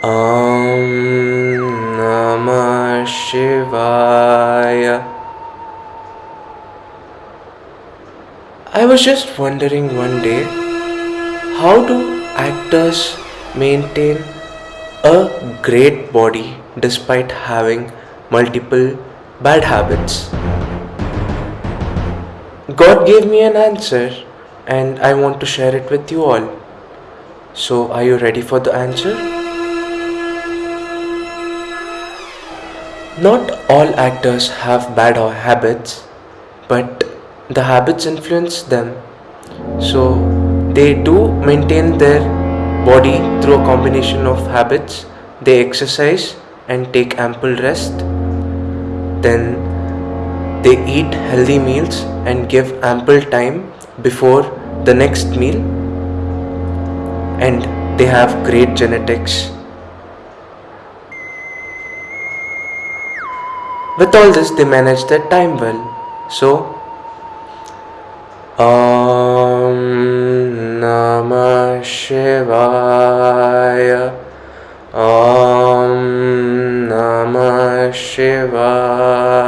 Om Namah Shivaya. I was just wondering one day how do actors maintain a great body despite having multiple bad habits? God gave me an answer and I want to share it with you all. So, are you ready for the answer? Not all actors have bad habits, but the habits influence them. So, they do maintain their body through a combination of habits. They exercise and take ample rest. Then they eat healthy meals and give ample time before the next meal. And they have great genetics. With all this, they manage their time well. So, Om Namah Shivaya. Om Namah Shivaya.